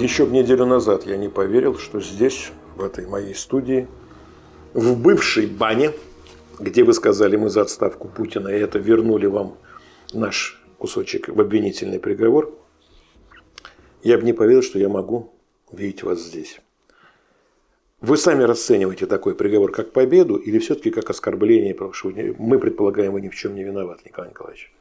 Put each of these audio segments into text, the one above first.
Еще неделю назад я не поверил, что здесь, в этой моей студии, в бывшей бане, где вы сказали, мы за отставку Путина, и это вернули вам наш кусочек в обвинительный приговор, я бы не поверил, что я могу видеть вас здесь. Вы сами расцениваете такой приговор как победу или все-таки как оскорбление, потому что мы предполагаем, вы ни в чем не виноват, Николай Николаевич?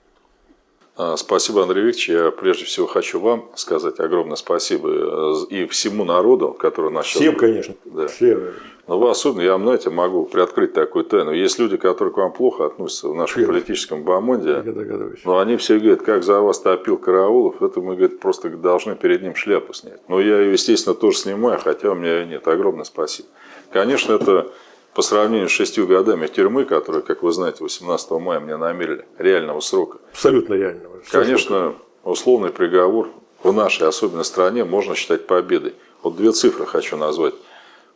А, спасибо, Андрей Викторович. Я прежде всего хочу вам сказать огромное спасибо э, и всему народу, который нас Всем, сейчас... конечно. Да. Все. Но вы особенно, я, знаете, могу приоткрыть такую тайну. Есть люди, которые к вам плохо относятся в нашем Все. политическом бомонде. Но они все говорят, как за вас топил Караулов, это мы, говорит, просто должны перед ним шляпу снять. Но я ее, естественно, тоже снимаю, хотя у меня ее нет. Огромное спасибо. Конечно, это по сравнению с шестью годами тюрьмы, которые, как вы знаете, 18 мая мне намерили, реального срока. Абсолютно реального. Конечно, условный приговор в нашей особенной стране можно считать победой. Вот две цифры хочу назвать.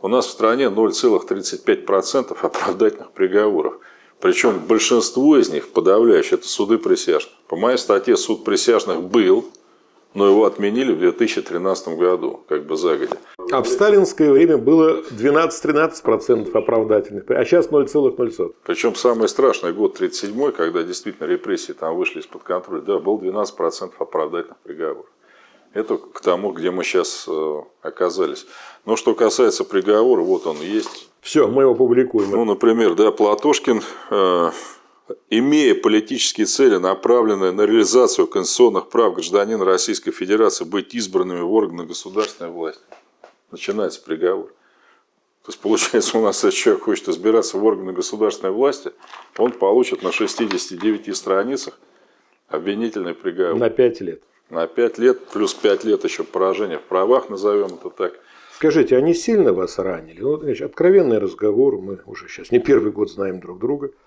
У нас в стране 0,35% оправдательных приговоров. Причем большинство из них, подавляющее, это суды присяжных. По моей статье суд присяжных был, но его отменили в 2013 году, как бы загодя. А в сталинское время было 12-13% оправдательных, а сейчас 0,0. Причем самый страшный год 37 когда действительно репрессии там вышли из-под контроля, да, был 12% оправдательных приговоров. Это к тому, где мы сейчас э, оказались. Но что касается приговора, вот он есть. Все, мы его публикуем. Ну, например, да, Платошкин э, имея политические цели, направленные на реализацию конституционных прав гражданина Российской Федерации быть избранными в органы государственной власти. Начинается приговор. То есть, получается, у нас если человек хочет избираться в органы государственной власти, он получит на 69 страницах обвинительный приговор. На 5 лет. На 5 лет, плюс 5 лет еще поражения в правах, назовем это так. Скажите, они сильно вас ранили? Значит, откровенный разговор, мы уже сейчас не первый год знаем друг друга –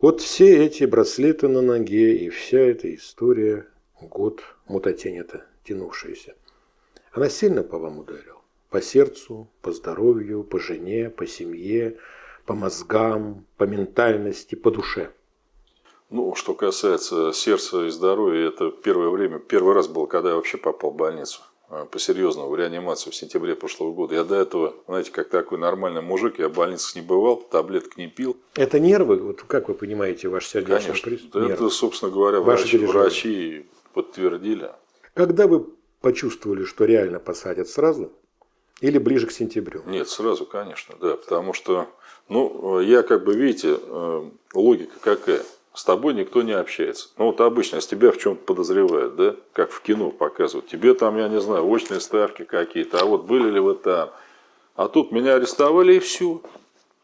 вот все эти браслеты на ноге и вся эта история, год мутатень-то тянувшаяся, она сильно по вам ударила? По сердцу, по здоровью, по жене, по семье, по мозгам, по ментальности, по душе? Ну, что касается сердца и здоровья, это первое время, первый раз было, когда я вообще попал в больницу. Э, по-серьезному в реанимацию в сентябре прошлого года. Я до этого, знаете, как такой нормальный мужик, я в больницах не бывал, таблеток не пил. Это нервы? Вот как вы понимаете ваш сердечный Конечно, приступ? это, собственно говоря, врачи, врачи подтвердили. Когда вы почувствовали, что реально посадят сразу или ближе к сентябрю? Нет, сразу, конечно, да, потому что, ну, я как бы, видите, э, логика какая – с тобой никто не общается. Ну вот обычно, если тебя в чем-то подозревают, да, как в кино показывают, тебе там, я не знаю, очные ставки какие-то, а вот были ли вы там. А тут меня арестовали и все.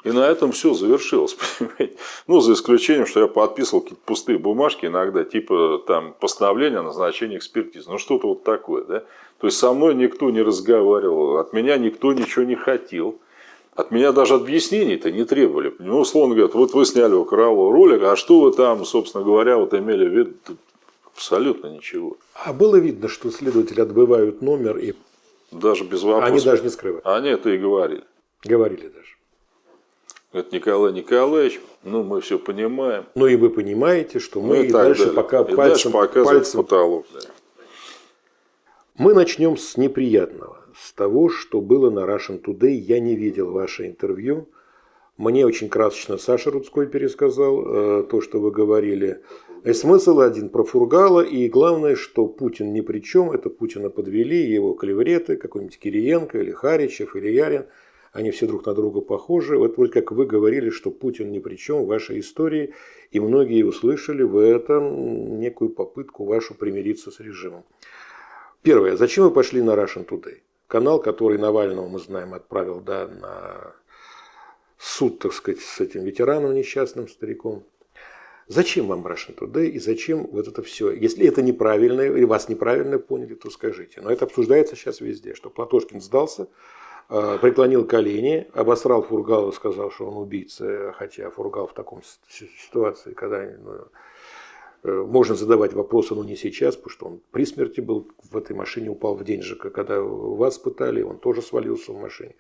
И на этом все завершилось, понимаете? Ну, за исключением, что я подписывал какие-то пустые бумажки иногда, типа там постановление о назначении экспертизы. Ну, что-то вот такое, да? То есть, со мной никто не разговаривал, от меня никто ничего не хотел. От меня даже объяснений-то не требовали. Ну, условно говоря, вот вы сняли у Королова ролик, а что вы там, собственно говоря, вот имели в виду? Абсолютно ничего. А было видно, что следователи отбывают номер и... Даже без вопросов. Они даже не скрывают. Они это и говорили. Говорили даже. Это Николай Николаевич, ну мы все понимаем. Ну и вы понимаете, что мы ну, и, и дальше далее. пока и пальцем, дальше пальцем... потолок. Да. Мы начнем с неприятного с того, что было на Russian Today. Я не видел ваше интервью. Мне очень красочно Саша Рудской пересказал э, то, что вы говорили. И смысл один про Фургала. И главное, что Путин ни при чем. Это Путина подвели, его клевреты, какой-нибудь Кириенко или Харичев или Ярин. Они все друг на друга похожи. Вот вроде как вы говорили, что Путин ни при чем в вашей истории. И многие услышали в этом некую попытку вашу примириться с режимом. Первое. Зачем вы пошли на Russian Today? Канал, который Навального, мы знаем, отправил да, на суд, так сказать, с этим ветераном несчастным стариком. Зачем вам Russian Today и зачем вот это все? Если это неправильно, или вас неправильно поняли, то скажите. Но это обсуждается сейчас везде, что Платошкин сдался, э, преклонил колени, обосрал Фургала, сказал, что он убийца, хотя Фургал в таком ситуации, когда ну, можно задавать вопросы, но не сейчас, потому что он при смерти был в этой машине, упал в день же, когда вас пытали, он тоже свалился в машине.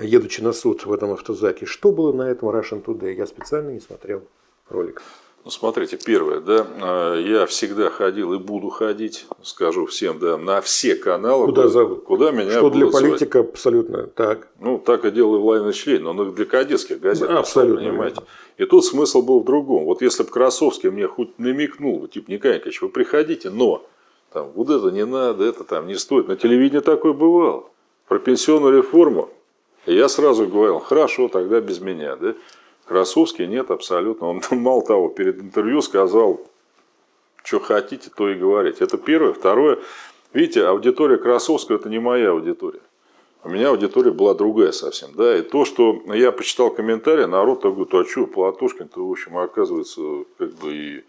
Едучи на суд в этом автозаке, что было на этом Russian Today? Я специально не смотрел ролик. Ну, смотрите, первое, да, а, я всегда ходил и буду ходить, скажу всем, да, на все каналы. Куда зовут? Куда меня Что для политика звать. абсолютно так. Ну, так и делал Владимир Член, но для кадетских газет, да, абсолютно, понимаете. И тут смысл был в другом. Вот если бы Красовский мне хоть намекнул, типа, Николай Николаевич, вы приходите, но там, вот это не надо, это там не стоит. На телевидении такое бывало. Про пенсионную реформу я сразу говорил, хорошо, тогда без меня. Да? Красовский нет, абсолютно. Он мало того, перед интервью сказал, что хотите, то и говорите. Это первое. Второе, видите, аудитория Красовского это не моя аудитория. У меня аудитория была другая совсем. Да? И то, что я почитал комментарии, народ так говорит, а что, Платошкин-то, в общем, оказывается, как бы и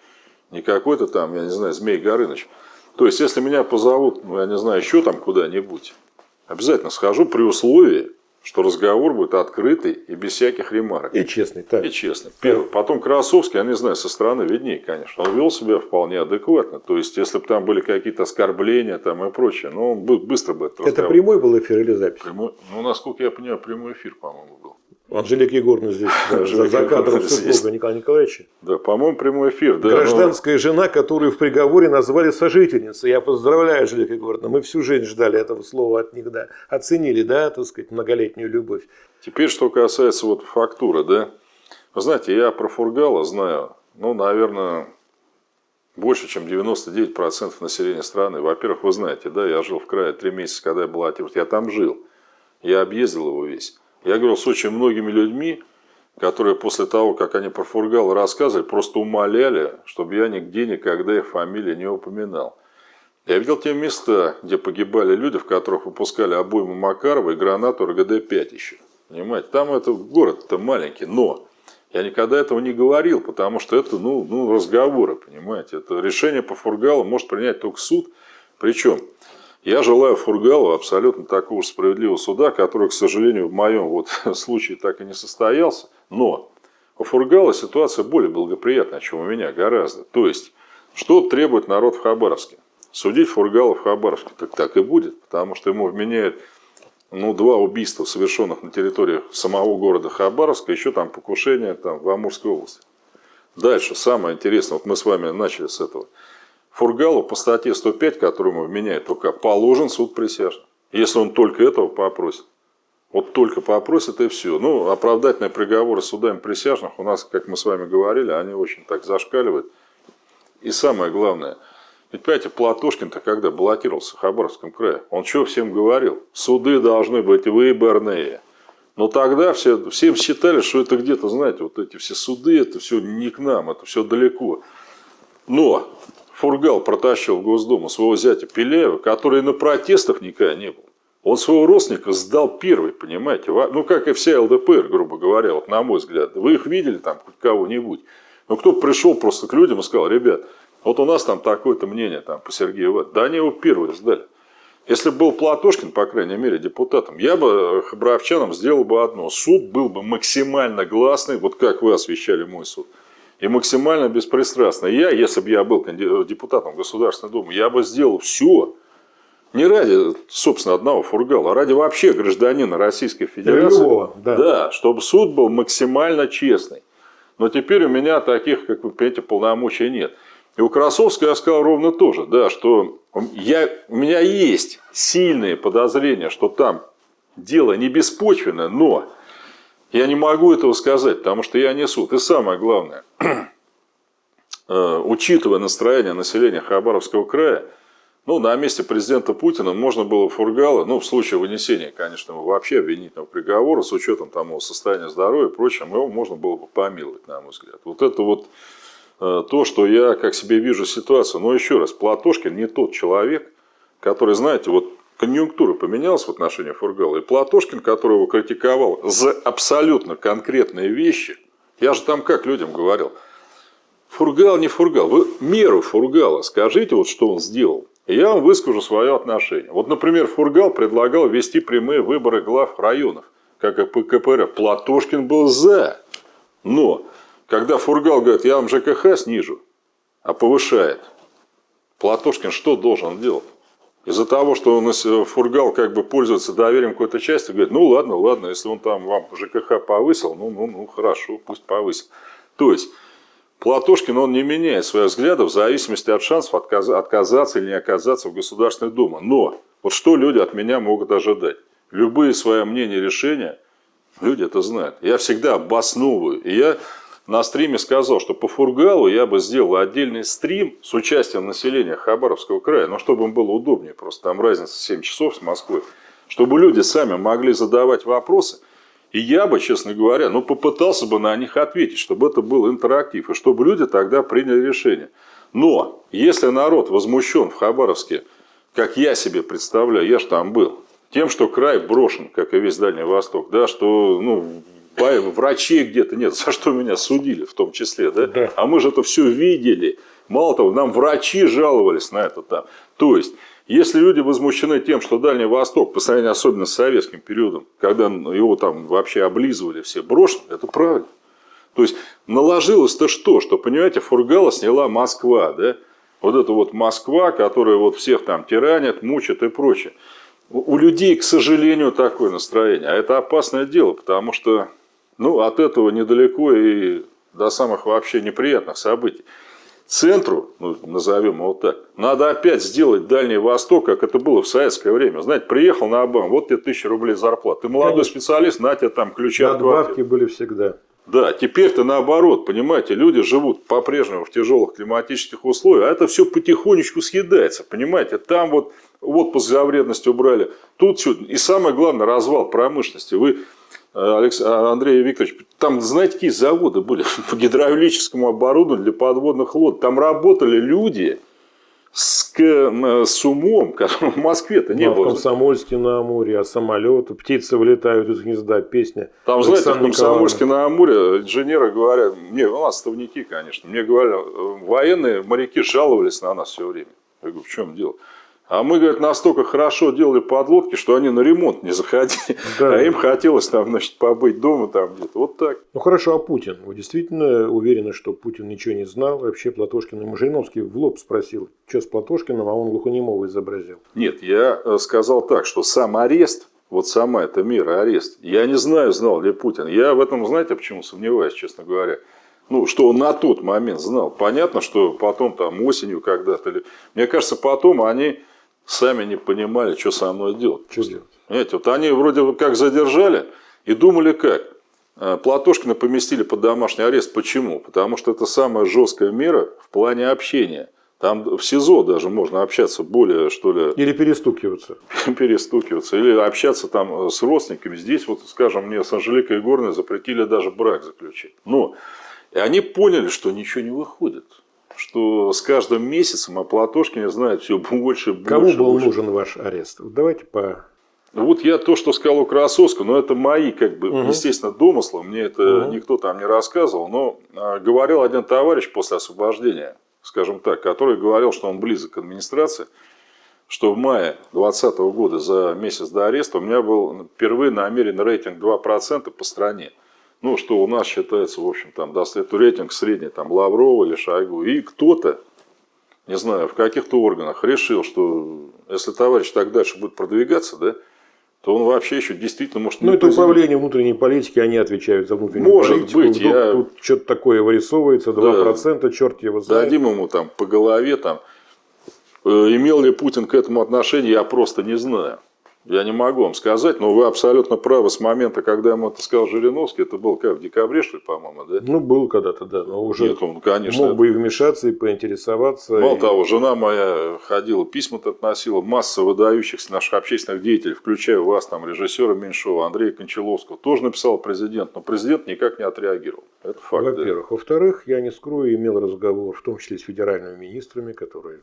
не какой-то там, я не знаю, Змей Горыныч. То есть, если меня позовут, ну, я не знаю, еще там куда-нибудь, обязательно схожу при условии, что разговор будет открытый и без всяких ремарок. И честный, так. И честный. Первый. Потом Красовский, я не знаю, со стороны виднее, конечно. Он вел себя вполне адекватно. То есть, если бы там были какие-то оскорбления там и прочее, но он быстро бы это Это прямой был эфир или запись? Прямой, ну, насколько я понимаю, прямой эфир, по-моему, был. Анжелика Егоровна здесь, да, за, за кадром супруга Николая Николаевича. Да, по-моему, прямой эфир. Да, Гражданская но... жена, которую в приговоре назвали сожительницей. Я поздравляю, Анжелика Егоровна. Мы всю жизнь ждали этого слова от них, да. Оценили, да, так сказать, многолетнюю любовь. Теперь, что касается вот фактуры, да. Вы знаете, я про Фургала знаю, ну, наверное, больше, чем 99% населения страны. Во-первых, вы знаете, да, я жил в крае три месяца, когда я был баллотировался. Я там жил. Я объездил его весь. Я говорил с очень многими людьми, которые после того, как они про Фургала рассказывали, просто умоляли, чтобы я нигде никогда их фамилии не упоминал. Я видел те места, где погибали люди, в которых выпускали обойму Макарова и гранату РГД-5 еще. Понимаете, там это город-то маленький, но я никогда этого не говорил, потому что это ну, ну, разговоры, понимаете. Это решение по Фургалу может принять только суд. Причем я желаю Фургалу абсолютно такого же справедливого суда, который, к сожалению, в моем вот случае так и не состоялся. Но у Фургала ситуация более благоприятная, чем у меня, гораздо. То есть, что требует народ в Хабаровске? Судить Фургала в Хабаровске. Так так и будет, потому что ему вменяют ну, два убийства, совершенных на территории самого города Хабаровска, еще там покушение там, в Амурской области. Дальше, самое интересное, вот мы с вами начали с этого – Фургалу по статье 105, которую ему вменяет только положен суд присяжных. Если он только этого попросит. Вот только попросит и все. Ну, оправдательные приговоры судами присяжных у нас, как мы с вами говорили, они очень так зашкаливают. И самое главное, ведь, понимаете, Платошкин-то когда баллотировался в Хабаровском крае, он что всем говорил? Суды должны быть выборные. Но тогда все, всем считали, что это где-то, знаете, вот эти все суды, это все не к нам, это все далеко. Но Фургал протащил в Госдуму своего зятя Пеляева, который на протестах никогда не был. Он своего родственника сдал первый, понимаете? Ну, как и вся ЛДПР, грубо говоря, вот на мой взгляд. Вы их видели там, хоть кого-нибудь? Но кто пришел просто к людям и сказал, ребят, вот у нас там такое-то мнение там, по Сергею В. Да они его первые сдали. Если бы был Платошкин, по крайней мере, депутатом, я бы хабаровчанам сделал бы одно. Суд был бы максимально гласный, вот как вы освещали мой суд и максимально беспристрастно. Я, если бы я был депутатом Государственной Думы, я бы сделал все, не ради, собственно, одного фургала, а ради вообще гражданина Российской Федерации. Любого, да. да, чтобы суд был максимально честный. Но теперь у меня таких, как вы понимаете, полномочий нет. И у Красовского я сказал ровно то же, да, что я, у меня есть сильные подозрения, что там дело не беспочвенное, но я не могу этого сказать, потому что я не суд. И самое главное, э, учитывая настроение населения Хабаровского края, ну, на месте президента Путина можно было Фургала, ну, в случае вынесения, конечно, вообще обвинительного приговора, с учетом там его состояния здоровья и прочим, его можно было бы помиловать, на мой взгляд. Вот это вот э, то, что я как себе вижу ситуацию. Но еще раз, Платошкин не тот человек, который, знаете, вот конъюнктура поменялась в отношении Фургала. И Платошкин, которого критиковал за абсолютно конкретные вещи, я же там как людям говорил, Фургал не Фургал, вы меру Фургала скажите, вот что он сделал. И я вам выскажу свое отношение. Вот, например, Фургал предлагал вести прямые выборы глав районов, как и по КПРФ. Платошкин был за. Но, когда Фургал говорит, я вам ЖКХ снижу, а повышает, Платошкин что должен делать? Из-за того, что он э, Фургал как бы пользуется доверием какой-то части, говорит, ну ладно, ладно, если он там вам ЖКХ повысил, ну, ну, ну хорошо, пусть повысил. То есть, Платошкин, он не меняет своих взглядов в зависимости от шансов отказаться или не оказаться в Государственной Думе. Но вот что люди от меня могут ожидать? Любые свои мнения, решения, люди это знают. Я всегда обосновываю. И я на стриме сказал, что по Фургалу я бы сделал отдельный стрим с участием населения Хабаровского края, но чтобы им было удобнее, просто там разница 7 часов с Москвой, чтобы люди сами могли задавать вопросы, и я бы, честно говоря, ну, попытался бы на них ответить, чтобы это был интерактив, и чтобы люди тогда приняли решение. Но, если народ возмущен в Хабаровске, как я себе представляю, я же там был, тем, что край брошен, как и весь Дальний Восток, да, что ну, врачей где-то нет, за что меня судили в том числе, да? да. А мы же это все видели. Мало того, нам врачи жаловались на это там. То есть, если люди возмущены тем, что Дальний Восток, по сравнению особенно с советским периодом, когда его там вообще облизывали все, брошен, это правильно. То есть, наложилось-то что? Что, понимаете, Фургала сняла Москва, да? Вот это вот Москва, которая вот всех там тиранит, мучит и прочее. У людей, к сожалению, такое настроение. А это опасное дело, потому что ну, от этого недалеко и до самых вообще неприятных событий. Центру, ну, назовем его так, надо опять сделать Дальний Восток, как это было в советское время. Знаете, приехал на Обам, вот тебе тысяча рублей зарплат. Ты молодой Конечно. специалист, на тебе там ключи от Надбавки были всегда. Да, теперь-то наоборот, понимаете, люди живут по-прежнему в тяжелых климатических условиях, а это все потихонечку съедается, понимаете, там вот отпуск за вредность убрали, тут все, и самое главное, развал промышленности. Вы Алекс... А, Андрей Викторович, там, знаете, какие заводы были по гидравлическому оборудованию для подводных лодок. Там работали люди с, с умом, которого в Москве-то не ну, а было. В Комсомольске на Амуре, а самолеты, птицы вылетают из гнезда, песня. Там, Александр знаете, в Комсомольске на Амуре инженеры говорят, мне, у нас ставники, конечно, мне говорят, военные моряки жаловались на нас все время. Я говорю, в чем дело? А мы, говорят, настолько хорошо делали подлодки, что они на ремонт не заходили. Да. А им хотелось там, значит, побыть дома там где-то. Вот так. Ну хорошо, а Путин? Вы действительно уверены, что Путин ничего не знал? Вообще Платошкин ему Жириновский в лоб спросил, что с Платошкиным, а он глухонемого изобразил. Нет, я э, сказал так, что сам арест, вот сама эта мера арест, я не знаю, знал ли Путин. Я в этом, знаете, почему сомневаюсь, честно говоря ну, что он на тот момент знал. Понятно, что потом там осенью когда-то. Мне кажется, потом они сами не понимали, что со мной делать. Что делать? Понимаете, вот они вроде как задержали и думали как. Э, Платошкина поместили под домашний арест. Почему? Потому что это самая жесткая мера в плане общения. Там в СИЗО даже можно общаться более, что ли... Или перестукиваться. перестукиваться. Или общаться там с родственниками. Здесь, вот, скажем, мне с Анжеликой Горной запретили даже брак заключить. Но и они поняли, что ничего не выходит что с каждым месяцем о Платошкине знает все больше и больше. Кому был больше. нужен ваш арест? Давайте по... Вот я то, что сказал у Красовского, но это мои, как бы, угу. естественно, домыслы, мне это угу. никто там не рассказывал, но а, говорил один товарищ после освобождения, скажем так, который говорил, что он близок к администрации, что в мае 2020 года за месяц до ареста у меня был впервые намеренный рейтинг 2% по стране ну, что у нас считается, в общем, там, даст это рейтинг средний, там, Лаврова или Шойгу, и кто-то, не знаю, в каких-то органах решил, что если товарищ так дальше будет продвигаться, да, то он вообще еще действительно может... Ну, это управление внутренней политики, они отвечают за внутреннюю может политику. Может быть, я... Тут что-то такое вырисовывается, 2%, да, черт его знает. Дадим ему там по голове, там, э, имел ли Путин к этому отношение, я просто не знаю. Я не могу вам сказать, но вы абсолютно правы с момента, когда ему это сказал Жириновский, это было как в декабре, что ли, по-моему, да? Ну, был когда-то, да, но уже Нет, он, конечно, мог бы и вмешаться, и поинтересоваться. Мало и... того, жена моя ходила, письма-то относила, масса выдающихся наших общественных деятелей, включая вас, там, режиссера Меньшова, Андрея Кончаловского, тоже написал президент, но президент никак не отреагировал. Это факт. Во-первых. Да. Во-вторых, я не скрою, имел разговор, в том числе с федеральными министрами, которые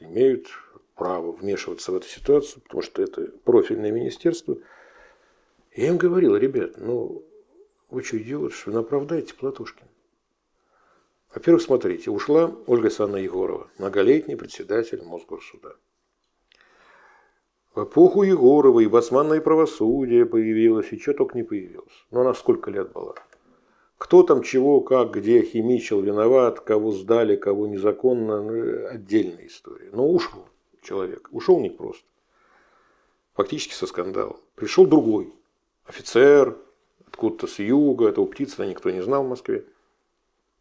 имеют право вмешиваться в эту ситуацию, потому что это профильное министерство. Я им говорил, ребят, ну вы что делаете, что вы оправдаете Платошкина? Во-первых, смотрите, ушла Ольга Санна Егорова, многолетний председатель Мосгорсуда. В эпоху Егорова и басманное правосудие появилось, и что только не появилось. Но она сколько лет была? Кто там чего, как, где химичил, виноват, кого сдали, кого незаконно, ну, отдельная история. Но ушел человек. Ушел не просто. Фактически со скандала. Пришел другой. Офицер, откуда-то с юга, этого птица никто не знал в Москве.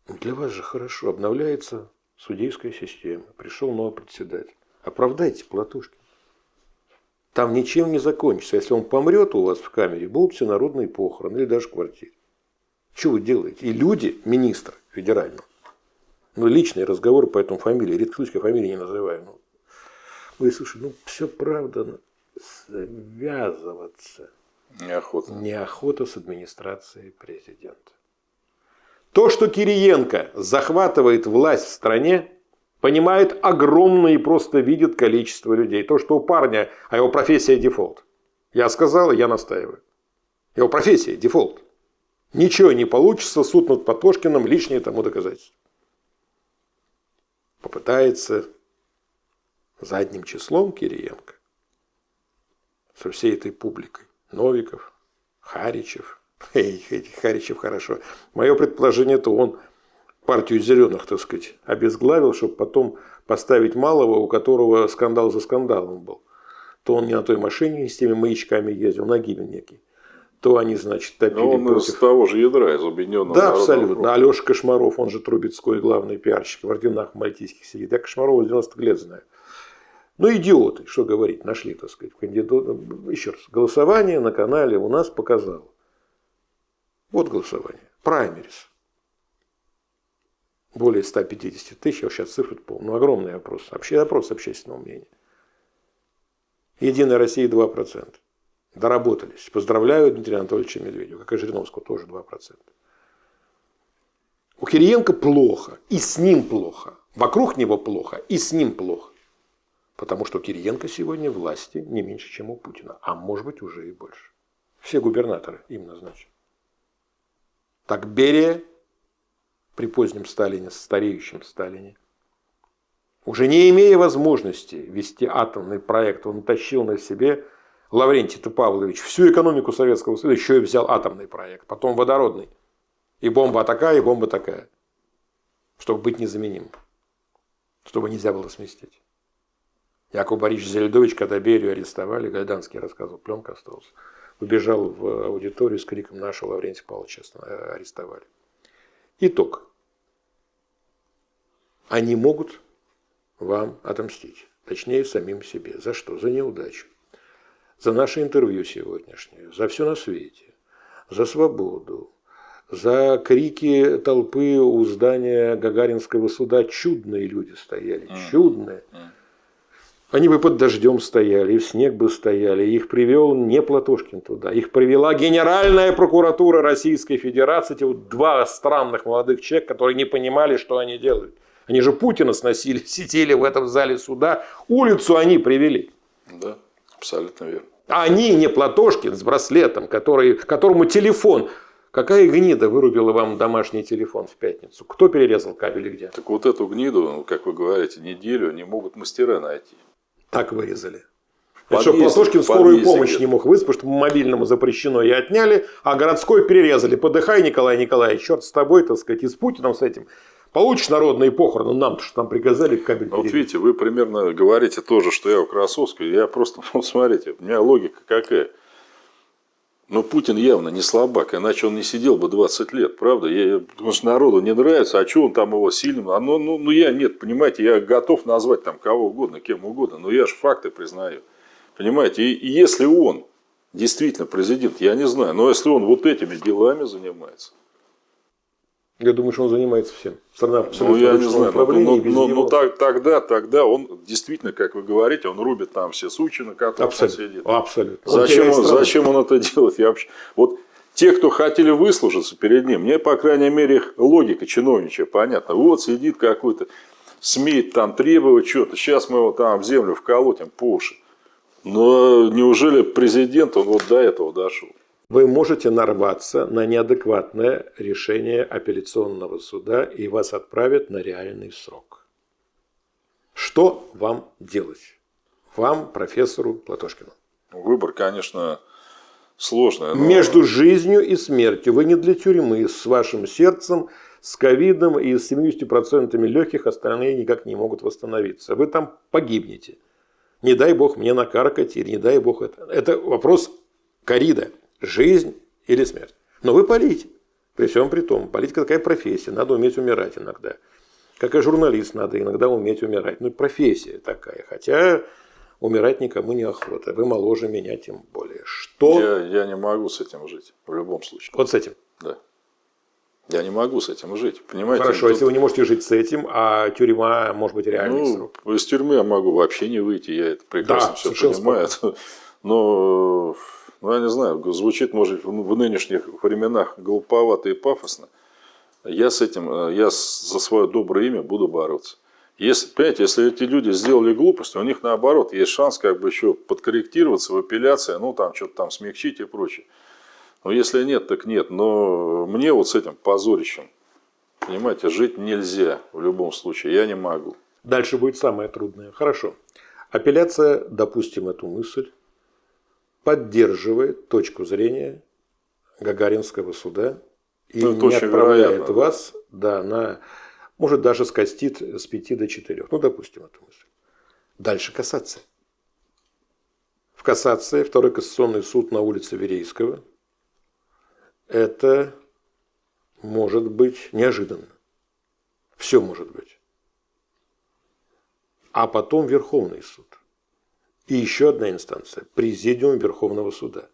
Для вас же хорошо. Обновляется судейская система. Пришел новый председатель. Оправдайте Платошкин. Там ничем не закончится. Если он помрет у вас в камере, будут все народные похороны или даже квартиры. Что вы делаете? И люди, министр федерального, ну, личные разговоры по этому фамилии, редко случай фамилии не называю. Ну, вы слушай, ну, все правда, связываться. Неохота. Неохота с администрацией президента. То, что Кириенко захватывает власть в стране, понимает огромное и просто видит количество людей. То, что у парня, а его профессия дефолт. Я сказал, и я настаиваю. Его профессия дефолт. Ничего не получится, суд над Потошкиным лишнее тому доказательство. Попытается задним числом Кириенко со всей этой публикой. Новиков, Харичев. Эй, Харичев хорошо. Мое предположение, то он партию зеленых, так сказать, обезглавил, чтобы потом поставить малого, у которого скандал за скандалом был. То он не на той машине с теми маячками ездил, на гибель некий. То они, значит, топили Но он против... из того же ядра, из объединенного Да, абсолютно. фронта. Алеша Кошмаров, он же Трубецкой, главный пиарщик в орденах мальтийских сидит. Я Кошмарова с 90-х лет знаю. Ну, идиоты, что говорить, нашли, так сказать, кандидата. Еще раз, голосование на канале у нас показало. Вот голосование. Праймерис. Более 150 тысяч, сейчас цифры помню. Ну, огромный опрос. Вообще опрос общественного мнения. Единая Россия 2%. Доработались. Поздравляю Дмитрия Анатольевича Медведева, как и Жириновского, тоже 2%. У Кириенко плохо, и с ним плохо. Вокруг него плохо, и с ним плохо. Потому что Кириенко сегодня власти не меньше, чем у Путина. А может быть уже и больше. Все губернаторы им назначены. Так Берия при позднем Сталине, стареющем Сталине, уже не имея возможности вести атомный проект, он тащил на себе Лаврентий Павлович всю экономику Советского Союза, еще и взял атомный проект, потом водородный. И бомба такая, и бомба такая. Чтобы быть незаменимым. Чтобы нельзя было сместить. Яков Борисович Зельдович, когда Берию арестовали, Гайданский рассказывал, пленка осталась, убежал в аудиторию с криком нашего Лаврентия Павловича арестовали. Итог. Они могут вам отомстить. Точнее, самим себе. За что? За неудачу. За наше интервью сегодняшнее. За все на свете. За свободу. За крики толпы у здания Гагаринского суда чудные люди стояли. Чудные. Они бы под дождем стояли, и в снег бы стояли. Их привел не Платошкин туда. Их привела Генеральная прокуратура Российской Федерации. Эти вот два странных молодых человека, которые не понимали, что они делают. Они же Путина сносили, сидели в этом зале суда. Улицу они привели. Да, абсолютно верно. А они не Платошкин с браслетом, который, которому телефон. Какая гнида вырубила вам домашний телефон в пятницу? Кто перерезал кабель и где? Так вот эту гниду, как вы говорите, неделю не могут мастера найти. Так вырезали. В Это что, подъезде- Платошкин скорую помощь где-то. не мог вызвать, потому что мобильному запрещено и отняли, а городской перерезали. Подыхай, Николай Николаевич, черт с тобой, так сказать, и с Путиным с этим. Получишь народные похороны, нам-то что нам приказали кабель Ну, Вот перерезать. видите, вы примерно говорите тоже, что я у Красовского. Я просто, ну, смотрите, у меня логика какая. Но Путин явно не слабак, иначе он не сидел бы 20 лет, правда? Я, потому что народу не нравится, а что он там его сильным? А, ну, ну, ну, я нет, понимаете, я готов назвать там кого угодно, кем угодно, но я же факты признаю. Понимаете, и, и если он действительно президент, я не знаю, но если он вот этими делами занимается, Я думаю, что он занимается всем. Страна ну, абсолютно я в не знаю, но, но- без но- него. но так- тогда, тогда он действительно, как вы говорите, он рубит там все сучи, на которых он Абсолютно. сидит. Абсолютно. Зачем он, зачем он это делает? Я вообще... Вот те, кто хотели выслужиться перед ним, мне, по крайней мере, их логика чиновничья понятна. Вот сидит какой-то, смеет там требовать что-то, сейчас мы его там в землю вколотим по уши. Но неужели президент, он вот до этого дошел? Вы можете нарваться на неадекватное решение апелляционного суда и вас отправят на реальный срок. Что вам делать? Вам, профессору Платошкину. Выбор, конечно, сложный. но- Между жизнью и смертью. Вы не для тюрьмы. С вашим сердцем, с ковидом и с 70% легких остальные никак не могут восстановиться. Вы там погибнете. Не дай бог мне накаркать, или не дай бог это. Это вопрос корида. Жизнь или смерть. Но вы полите. При всем при том, политика такая профессия, надо уметь умирать иногда. Как и журналист, надо иногда уметь умирать. Ну, профессия такая. Хотя умирать никому не охота. Вы моложе меня тем более. Что? Я, я не могу с этим жить в любом случае. Вот с этим? Да. Я не могу с этим жить, понимаете? Хорошо, тут... если вы не можете жить с этим, а тюрьма может быть реальный ну, срок. Из тюрьмы я могу вообще не выйти, я это прекрасно да, все понимаю. Но, ну, я не знаю, звучит, может, в нынешних временах глуповато и пафосно. Я с этим, э, я за свое доброе имя буду бороться. Если, понимаете, если эти люди сделали глупость, у них наоборот есть шанс как бы еще подкорректироваться в апелляции, ну там что-то там смягчить и прочее. Но если нет, так нет. Но мне вот с этим позорищем, понимаете, жить нельзя в любом случае. Я не могу. Дальше будет самое трудное. Хорошо. Апелляция, допустим, эту мысль, поддерживает точку зрения Гагаринского суда и ну, не отправляет вероятно, вас да. На может даже скостит с 5 до 4. Ну, допустим, эту мысль. Дальше кассация. В кассации второй кассационный суд на улице Верейского. Это может быть неожиданно. Все может быть. А потом Верховный суд. И еще одна инстанция – Президиум Верховного суда.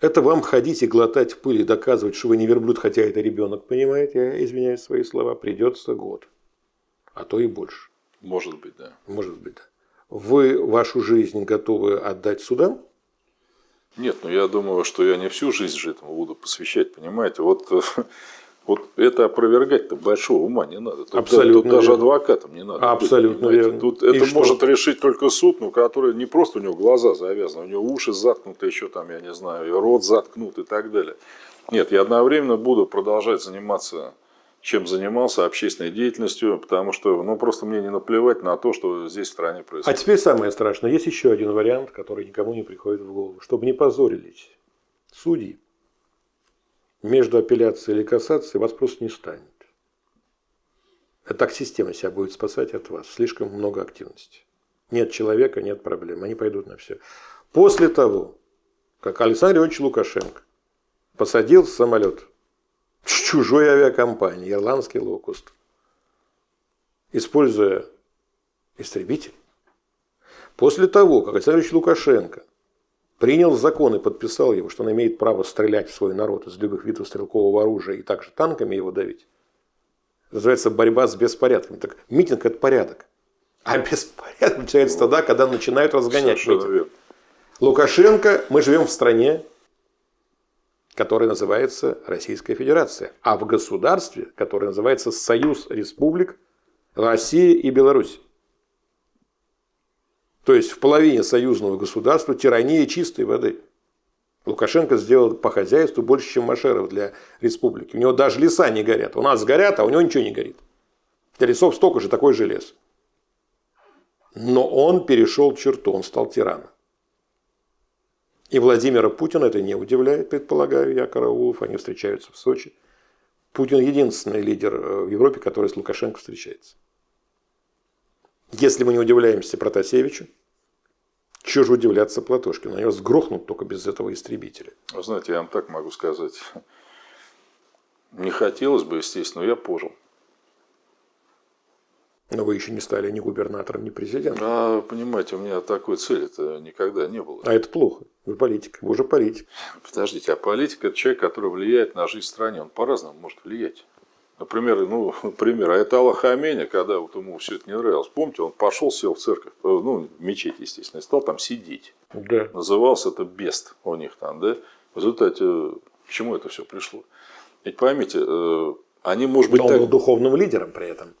Это вам ходить и глотать пыль и доказывать, что вы не верблюд, хотя это ребенок, понимаете? Я извиняюсь свои слова. Придется год. А то и больше. Может быть, да. Может быть, да. Вы вашу жизнь готовы отдать судам? Нет, ну я думаю, что я не всю жизнь же этому буду посвящать, понимаете? Вот Вот это опровергать-то большого ума не надо. Тут, Абсолютно тут даже адвокатам не надо. Абсолютно быть, верно. Тут это что? может решить только суд, ну, который не просто у него глаза завязаны, у него уши заткнуты, еще там, я не знаю, и рот заткнут и так далее. Нет, я одновременно буду продолжать заниматься чем занимался общественной деятельностью, потому что ну, просто мне не наплевать на то, что здесь в стране происходит. А теперь самое страшное. Есть еще один вариант, который никому не приходит в голову. Чтобы не позорились судьи, между апелляцией или кассацией вас просто не станет. Это так система себя будет спасать от вас. Слишком много активности. Нет человека, нет проблем. Они пойдут на все. После того, как Александр Иванович Лукашенко посадил самолет с чужой авиакомпании, ирландский локуст, используя истребитель, после того, как Александр Ильич Лукашенко принял закон и подписал его, что он имеет право стрелять в свой народ из любых видов стрелкового оружия и также танками его давить. Называется борьба с беспорядками. Так митинг – это порядок. А беспорядок начинается тогда, когда начинают разгонять Совершенно митинг. Лукашенко, мы живем в стране, которая называется Российская Федерация, а в государстве, которое называется Союз Республик России и Беларусь. То есть в половине союзного государства тирания чистой воды. Лукашенко сделал по хозяйству больше, чем Машеров для республики. У него даже леса не горят. У нас горят, а у него ничего не горит. Для лесов столько же, такой же лес. Но он перешел черту, он стал тираном. И Владимира Путина это не удивляет, предполагаю я, Караулов. Они встречаются в Сочи. Путин единственный лидер э, в Европе, который с Лукашенко встречается. Если мы не удивляемся Протасевичу, чего же удивляться Платошкину? Они вас сгрохнут только без этого истребителя. Вы знаете, я вам так могу сказать. Не хотелось бы, естественно, но я пожил. Но вы еще не стали ни губернатором, ни президентом. А, понимаете, у меня такой цели это никогда не было. А это плохо. Вы политик. Вы уже политик. Подождите, а политик – это человек, который влияет на жизнь в стране. Он по-разному может влиять. Например, ну, например, Айтала Хаменя, когда вот ему все это не нравилось, помните, он пошел, сел в церковь, э, ну, в мечеть, естественно, и стал там сидеть. Да. Назывался это бест у них там, да. В результате, к чему это все пришло? Ведь поймите, э, они, может быть, Но он так... был духовным лидером при этом.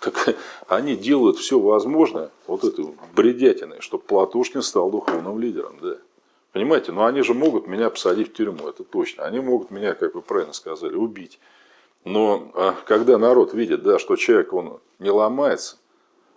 Так они делают все возможное, вот это бредятиной, чтобы Платушкин стал духовным лидером, да. Понимаете, но они же могут меня посадить в тюрьму, это точно. Они могут меня, как вы правильно сказали, убить. Но а когда народ видит, да, что человек он не ломается,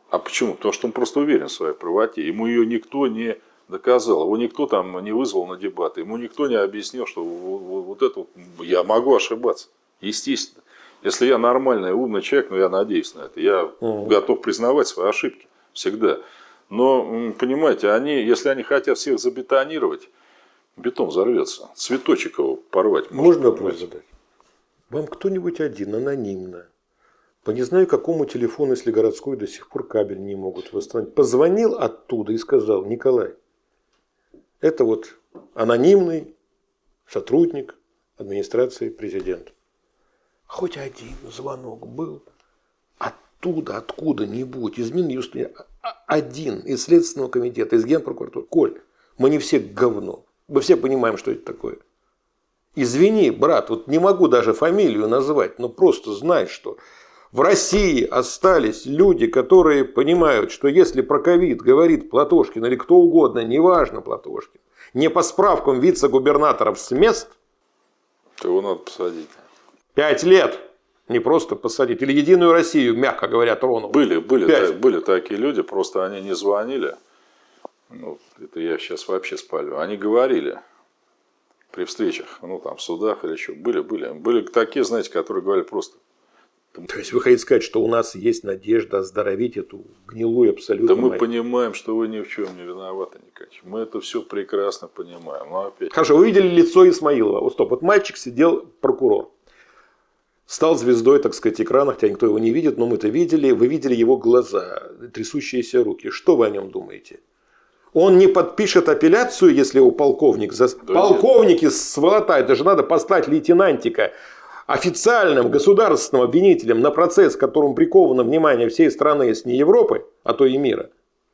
а почему? Потому что он просто уверен в своей правоте. Ему ее никто не доказал, его никто там не вызвал на дебаты, ему никто не объяснил, что вот это вот, я могу ошибаться, естественно. Если я нормальный, умный человек, ну я надеюсь на это, я угу. готов признавать свои ошибки всегда. Но, понимаете, они, если они хотят всех забетонировать, бетон взорвется. Цветочек его порвать. Можно вопрос задать? Вам кто-нибудь один анонимно, по не знаю какому телефону, если городской до сих пор кабель не могут восстановить, позвонил оттуда и сказал, Николай, это вот анонимный сотрудник администрации президента. Хоть один звонок был оттуда, откуда-нибудь, из Минюста, один из Следственного комитета, из Генпрокуратуры. Коль, мы не все говно. Мы все понимаем, что это такое. Извини, брат, вот не могу даже фамилию назвать, но просто знай, что в России остались люди, которые понимают, что если про ковид говорит Платошкин или кто угодно, неважно Платошкин, не по справкам вице-губернаторов с мест, то его надо посадить. Пять лет. Не просто посадить. Или Единую Россию, мягко говоря, тронул. Были, были, та, были такие люди, просто они не звонили. Ну, это я сейчас вообще спалю. Они говорили при встречах, ну там в судах или еще. Были, были. Были такие, знаете, которые говорили просто. То есть вы хотите сказать, что у нас есть надежда оздоровить эту гнилую абсолютно. Да мы понимаем, что вы ни в чем не виноваты, Николаевич. Мы это все прекрасно понимаем. Но опять... Хорошо, вы видели лицо Исмаилова. Вот стоп, вот мальчик сидел, прокурор стал звездой, так сказать, экрана, хотя никто его не видит, но мы-то видели, вы видели его глаза, трясущиеся руки. Что вы о нем думаете? Он не подпишет апелляцию, если его полковник... За... Полковники сволота, это же надо послать лейтенантика официальным государственным обвинителем на процесс, которому приковано внимание всей страны, если не Европы, а то и мира.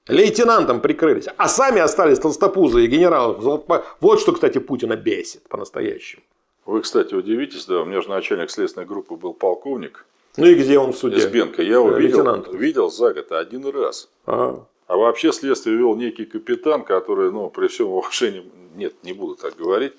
Лейтенантом прикрылись, а сами остались толстопузы и генералы. Вот что, кстати, Путина бесит по-настоящему. Вы, кстати, удивитесь, да, у меня же начальник следственной группы был полковник. Ну и где он в суде? Избенко. Я его видел, видел за год один раз. Ага. А вообще следствие вел некий капитан, который, ну, при всем уважении, нет, не буду так говорить,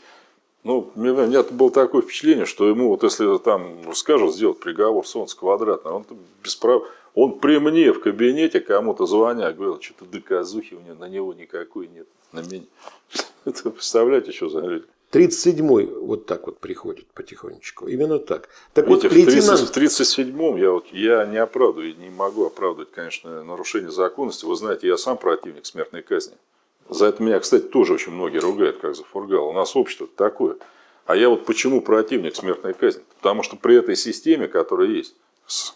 ну, у меня было такое впечатление, что ему, вот если там скажут сделать приговор солнце квадратное, он без прав... Он при мне в кабинете кому-то звоня говорил, что-то доказухи у него, на него никакой нет, на меня. Это представляете, что за люди? 37-й вот так вот приходит потихонечку. Именно так. Так Видите, вот, лейтенант... в 37-м я, вот, я не оправдываю, не могу оправдывать, конечно, нарушение законности. Вы знаете, я сам противник смертной казни. За это меня, кстати, тоже очень многие ругают, как за фургал. У нас общество такое. А я вот почему противник смертной казни? Потому что при этой системе, которая есть,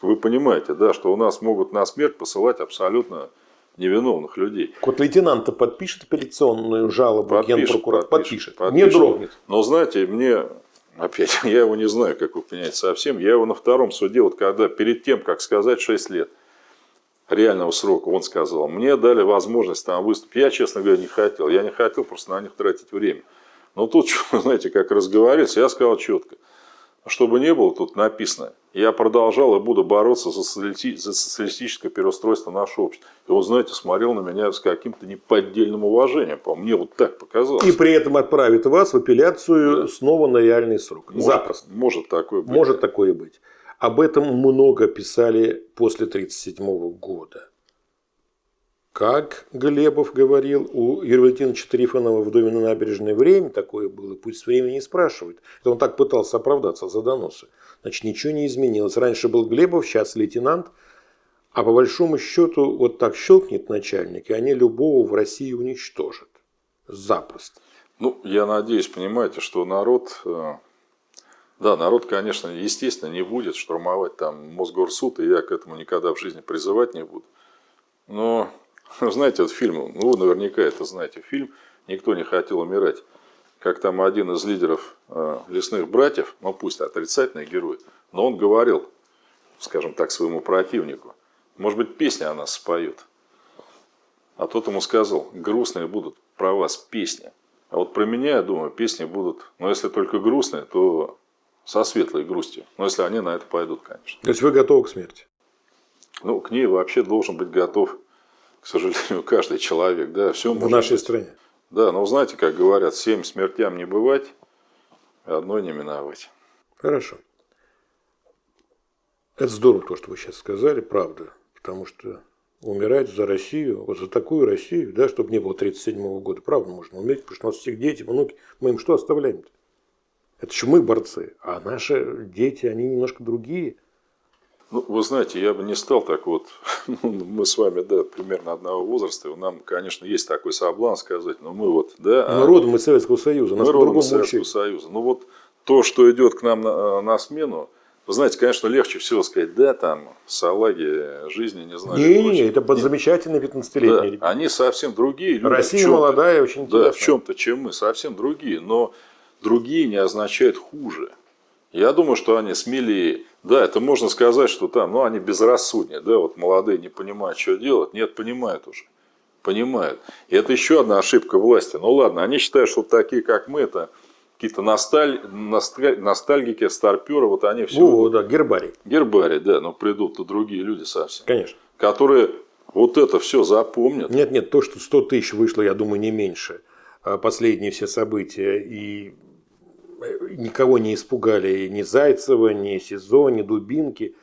вы понимаете, да, что у нас могут на смерть посылать абсолютно невиновных людей. Вот лейтенант подпишет апелляционную жалобу подпишет, генпрокурор? Подпишет, подпишет, не дрогнет. Но знаете, мне, опять, я его не знаю, как вы понимаете, совсем. Я его на втором суде, вот когда перед тем, как сказать 6 лет реального срока, он сказал, мне дали возможность там выступить. Я, честно говоря, не хотел. Я не хотел просто на них тратить время. Но тут, знаете, как разговаривались, я сказал четко – чтобы не было тут написано, я продолжал и буду бороться за, социалистическое переустройство нашего общества. И он, знаете, смотрел на меня с каким-то неподдельным уважением. По мне вот так показалось. И при этом отправит вас в апелляцию да. снова на реальный срок. Может, Запросто. Может такое быть. Может такое быть. Об этом много писали после 1937 года. Как Глебов говорил, у Юрия Валентиновича Трифонова в доме на набережной время такое было, пусть время не спрашивает. Это он так пытался оправдаться за доносы. Значит, ничего не изменилось. Раньше был Глебов, сейчас лейтенант. А по большому счету, вот так щелкнет начальник, и они любого в России уничтожат. Запросто. Ну, я надеюсь, понимаете, что народ, э, да, народ, конечно, естественно, не будет штурмовать там Мосгорсуд, и я к этому никогда в жизни призывать не буду. Но Знаете, вот фильм, ну вы наверняка это знаете, фильм «Никто не хотел умирать». Как там один из лидеров э, лесных братьев, ну пусть отрицательный герой, но он говорил, скажем так, своему противнику, может быть, песня о нас споет. А тот ему сказал, грустные будут про вас песни. А вот про меня, я думаю, песни будут, но если только грустные, то со светлой грустью. Но если они на это пойдут, конечно. То есть вы готовы к смерти? Ну, к ней вообще должен быть готов к сожалению, каждый человек. Да, все в нашей быть. стране. Да, но знаете, как говорят, семь смертям не бывать, одной не миновать. Хорошо. Это здорово, то, что вы сейчас сказали, правда. Потому что умирать за Россию, вот за такую Россию, да, чтобы не было 1937 года, правда, можно умереть, потому что у нас всех дети, внуки, мы им что оставляем-то? Это еще мы борцы, а наши дети, они немножко другие – ну, вы знаете, я бы не стал так вот, ну, мы с вами, да, примерно одного возраста, и нам, конечно, есть такой соблазн сказать, но мы вот, да. Мы а, родом из Советского Союза, мы родом из Советского учили. Союза. Ну вот то, что идет к нам на, на смену, Вы знаете, конечно, легче всего сказать, да, там, салаги жизни не знаю. Не, не, это под замечательные 15-летние да, Они совсем другие люди. Россия молодая, очень интересная. Да, в чем-то, чем мы, совсем другие. Но другие не означает хуже. Я думаю, что они смелее. Да, это можно сказать, что там, ну, они безрассуднее, да, вот молодые не понимают, что делать. Нет, понимают уже. Понимают. И это еще одна ошибка власти. Ну ладно, они считают, что такие, как мы, это какие-то носталь... носталь... ностальгики, старперы, вот они все. О, да, гербарий. Гербарий, да, но придут-то другие люди совсем. Конечно. Которые вот это все запомнят. Нет, нет, то, что 100 тысяч вышло, я думаю, не меньше. А последние все события и никого не испугали ни Зайцева, ни СИЗО, ни Дубинки.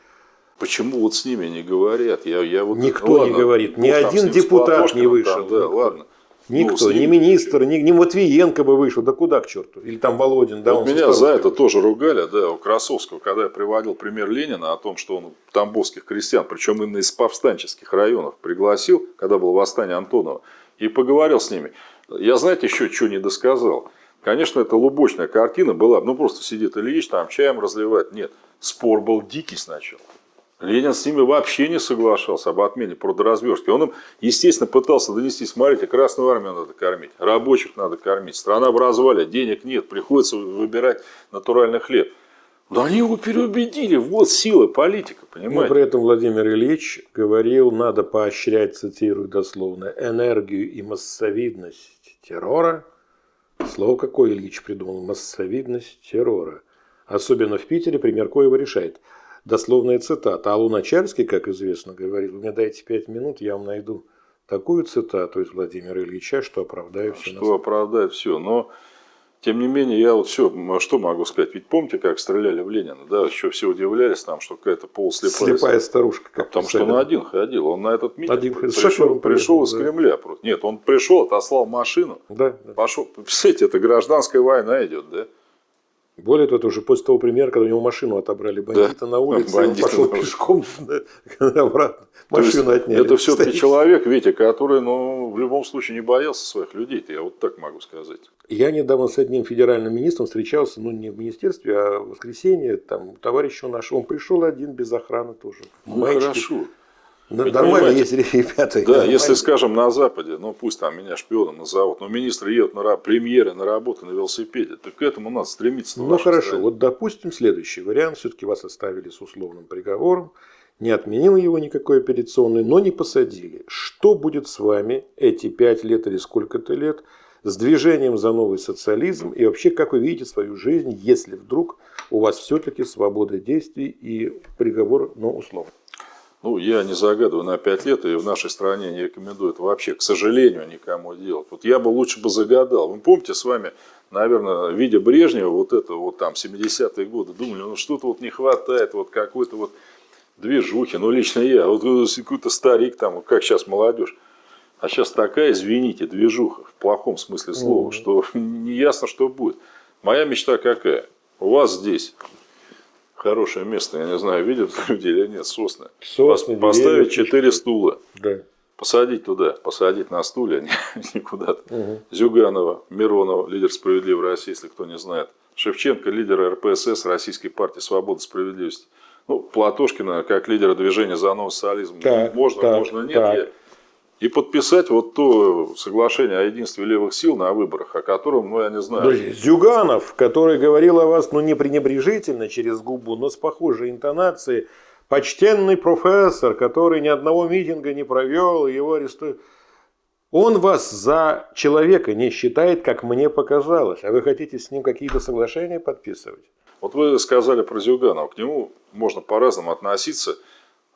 Почему вот с ними не говорят? Я, я вот, Никто ну, ладно, не говорит, ни один депутат не вышел. Там, да, ладно. Никто, ну, ни министр, ни, ни Матвиенко бы вышел, да куда к черту? Или там Володин, да? Вот меня за это тоже ругали, да, у Красовского, когда я приводил пример Ленина о том, что он тамбовских крестьян, причем именно из повстанческих районов, пригласил, когда было восстание Антонова, и поговорил с ними. Я, знаете, еще что не досказал. Конечно, это лубочная картина была, ну просто сидит Ильич, там чаем разливает. Нет, спор был дикий сначала. Ленин с ними вообще не соглашался об отмене продразверстки. Он им, естественно, пытался донести, смотрите, Красную Армию надо кормить, рабочих надо кормить, страна в развале, денег нет, приходится выбирать натуральный хлеб. Но они его переубедили, вот сила политика, понимаете? Но при этом Владимир Ильич говорил, надо поощрять, цитирую дословно, энергию и массовидность террора. Слово какое Ильич придумал? Массовидность террора. Особенно в Питере пример Коева решает – дословная цитата. А Луначарский, как известно, говорил, мне дайте пять минут, я вам найду такую цитату из Владимира Ильича, что оправдаю все. Что оправдает все. Но, тем не менее, я вот все, что могу сказать. Ведь помните, как стреляли в Ленина? Да, еще все удивлялись там, что какая-то полуслепая. Слепая старушка. Как Потому что он один ходил. Он на этот митинг один пришел, пришел из Кремля. Нет, он пришел, отослал машину. Да, да. Пошел. Представляете, это гражданская война идет, да? Более того, это уже после того примера, когда у него машину отобрали бандиты да, на улице, бандиты он пошел на пешком обратно, машину отняли. Это все-таки человек, Витя, который ну, в любом случае не боялся своих людей, я вот так могу сказать. Я недавно с одним федеральным министром встречался, ну не в министерстве, а в воскресенье, там товарищ наш, он пришел один без охраны тоже. Ну Маечки. хорошо. Да, нормально, если ребята. Да, если, скажем, на Западе, ну пусть там меня шпионом назовут, но министры едут на премьеры на работу на велосипеде, так к этому надо стремиться. Ну хорошо, стране. вот допустим следующий вариант, все-таки вас оставили с условным приговором, не отменил его никакой операционный, но не посадили. Что будет с вами эти пять лет или сколько-то лет с движением за новый социализм и вообще как вы видите свою жизнь, если вдруг у вас все-таки свобода действий и приговор, но условно? Ну, я не загадываю на 5 лет, и в нашей стране не рекомендую это вообще, к сожалению, никому делать. Вот я бы лучше бы загадал. Вы помните с вами, наверное, видя Брежнева, вот это вот там 70-е годы, думали, ну что-то вот не хватает, вот какой-то вот движухи. Ну, лично я, вот какой-то старик там, как сейчас молодежь. А сейчас такая, извините, движуха, в плохом смысле слова, mm -hmm. что не ясно, что будет. Моя мечта какая? У вас здесь хорошее место, я не знаю, видят люди или нет, сосны. сосны Поставить четыре стула. Да. Посадить туда, посадить на стулья, никуда-то. Угу. Зюганова, Миронова, лидер справедливой России, если кто не знает. Шевченко, лидер РПСС, Российской партии Свободы, Справедливости. Ну, Платошкина, как лидера движения за новый социализм. Так, можно, так, можно, нет. Так. Я и подписать вот то соглашение о единстве левых сил на выборах, о котором, ну, я не знаю. Подожди, Зюганов, который говорил о вас, ну, не пренебрежительно через губу, но с похожей интонацией, почтенный профессор, который ни одного митинга не провел, его арестуют. Он вас за человека не считает, как мне показалось, а вы хотите с ним какие-то соглашения подписывать? Вот вы сказали про Зюганова, к нему можно по-разному относиться –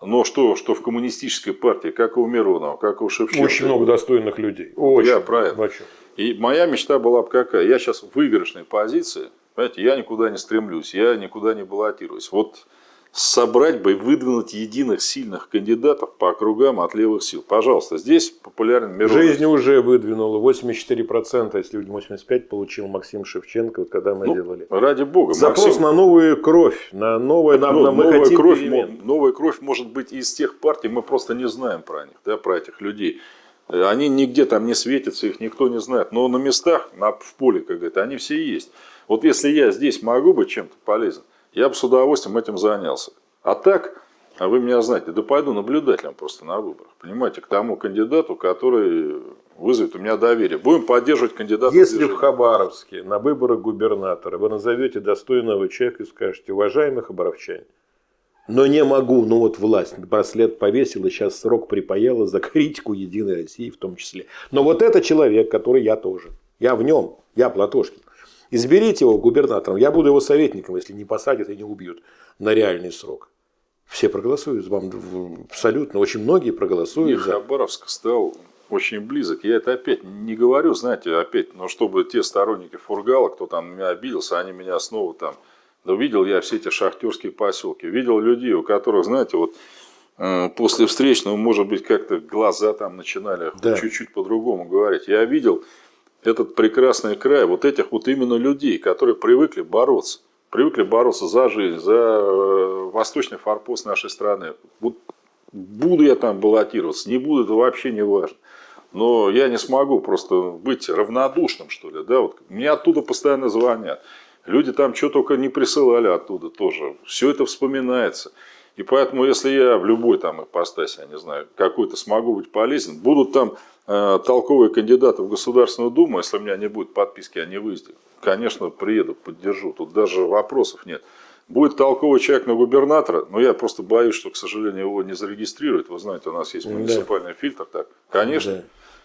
но что, что в коммунистической партии, как и у Миронова, как и у Шевченко. Очень много достойных людей. Очень. Я правильно. И моя мечта была бы какая? Я сейчас в выигрышной позиции. Понимаете, я никуда не стремлюсь, я никуда не баллотируюсь. Вот собрать бы и выдвинуть единых сильных кандидатов по округам от левых сил. Пожалуйста, здесь популярен Миронов. Жизнь уже выдвинула 84%, если 85% получил Максим Шевченко, когда мы ну, делали. Ради бога. Запрос Максим... на новую кровь, на новое, на, ну, на, новая хотим кровь, перемен. Новая кровь может быть из тех партий, мы просто не знаем про них, да, про этих людей. Они нигде там не светятся, их никто не знает. Но на местах, на, в поле, как говорят, они все есть. Вот если я здесь могу быть чем-то полезен, я бы с удовольствием этим занялся. А так, а вы меня знаете, да пойду наблюдателем просто на выборах. Понимаете, к тому кандидату, который вызовет у меня доверие. Будем поддерживать кандидата. Если в Хабаровске на выборах губернатора вы назовете достойного человека и скажете, уважаемый хабаровчане, но не могу, ну вот власть браслет повесила, сейчас срок припаяла за критику Единой России в том числе. Но вот это человек, который я тоже. Я в нем, я Платошкин. Изберите его губернатором, я буду его советником, если не посадят и не убьют на реальный срок. Все проголосуют, вам абсолютно, очень многие проголосуют. Нет, за... Хабаровск стал очень близок. Я это опять не говорю, знаете, опять, но чтобы те сторонники Фургала, кто там меня обиделся, они меня снова там... Да видел я все эти шахтерские поселки, видел людей, у которых, знаете, вот э, после встречного, может быть, как-то глаза там начинали да. чуть-чуть по-другому говорить. Я видел этот прекрасный край, вот этих вот именно людей, которые привыкли бороться. Привыкли бороться за жизнь, за э, восточный форпост нашей страны. Вот буду я там баллотироваться, не буду, это вообще не важно. Но я не смогу просто быть равнодушным, что ли. Да? Вот мне оттуда постоянно звонят. Люди там что только не присылали оттуда тоже. Все это вспоминается. И поэтому, если я в любой там ипостаси, я не знаю, какой-то смогу быть полезен, будут там э, толковые кандидаты в Государственную Думу, если у меня не будет подписки о невыезде, конечно, приеду, поддержу. Тут даже вопросов нет. Будет толковый человек на губернатора, но я просто боюсь, что, к сожалению, его не зарегистрируют. Вы знаете, у нас есть муниципальный да. фильтр. Так, конечно. Да.